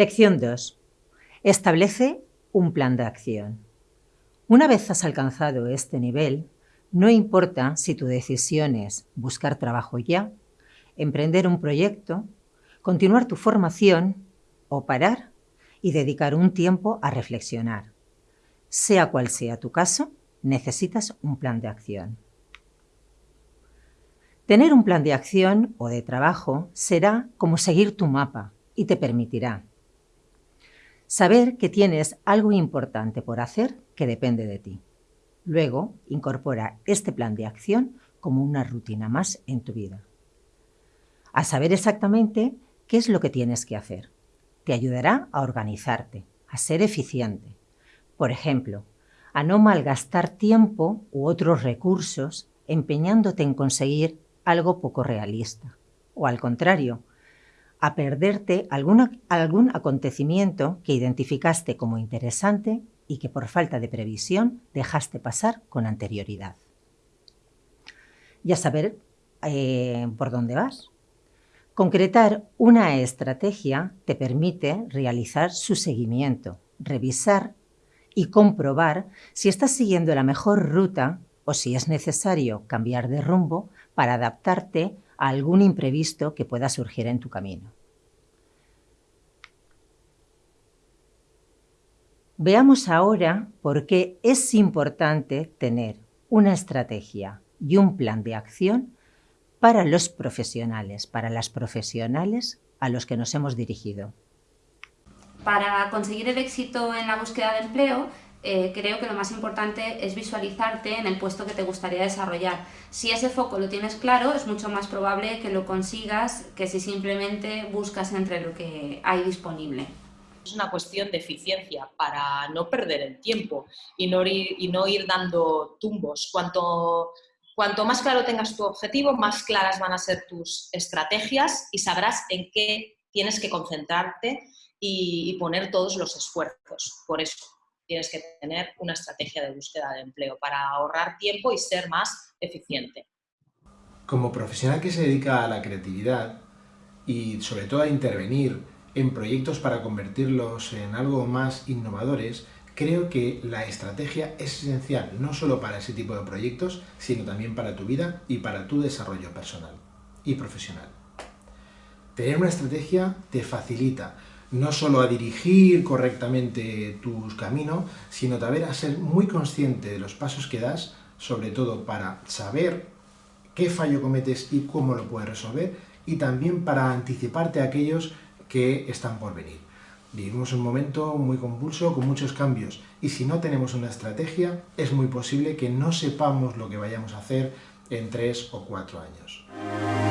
Lección 2. Establece un plan de acción. Una vez has alcanzado este nivel, no importa si tu decisión es buscar trabajo ya, emprender un proyecto, continuar tu formación o parar y dedicar un tiempo a reflexionar. Sea cual sea tu caso, necesitas un plan de acción. Tener un plan de acción o de trabajo será como seguir tu mapa y te permitirá saber que tienes algo importante por hacer que depende de ti. Luego, incorpora este plan de acción como una rutina más en tu vida. A saber exactamente qué es lo que tienes que hacer. Te ayudará a organizarte, a ser eficiente. Por ejemplo, a no malgastar tiempo u otros recursos empeñándote en conseguir algo poco realista. O al contrario, a perderte algún acontecimiento que identificaste como interesante y que por falta de previsión dejaste pasar con anterioridad. Ya saber eh, por dónde vas. Concretar una estrategia te permite realizar su seguimiento, revisar y comprobar si estás siguiendo la mejor ruta o si es necesario cambiar de rumbo para adaptarte a algún imprevisto que pueda surgir en tu camino. Veamos ahora por qué es importante tener una estrategia y un plan de acción para los profesionales, para las profesionales a los que nos hemos dirigido. Para conseguir el éxito en la búsqueda de empleo, eh, creo que lo más importante es visualizarte en el puesto que te gustaría desarrollar. Si ese foco lo tienes claro, es mucho más probable que lo consigas que si simplemente buscas entre lo que hay disponible. Es una cuestión de eficiencia para no perder el tiempo y no ir, y no ir dando tumbos. Cuanto, cuanto más claro tengas tu objetivo, más claras van a ser tus estrategias y sabrás en qué tienes que concentrarte y poner todos los esfuerzos. Por eso tienes que tener una estrategia de búsqueda de empleo para ahorrar tiempo y ser más eficiente. Como profesional que se dedica a la creatividad y sobre todo a intervenir en proyectos para convertirlos en algo más innovadores, creo que la estrategia es esencial no solo para ese tipo de proyectos, sino también para tu vida y para tu desarrollo personal y profesional. Tener una estrategia te facilita no solo a dirigir correctamente tus caminos, sino también a ser muy consciente de los pasos que das, sobre todo para saber qué fallo cometes y cómo lo puedes resolver, y también para anticiparte a aquellos que están por venir. Vivimos un momento muy convulso, con muchos cambios, y si no tenemos una estrategia, es muy posible que no sepamos lo que vayamos a hacer en tres o cuatro años.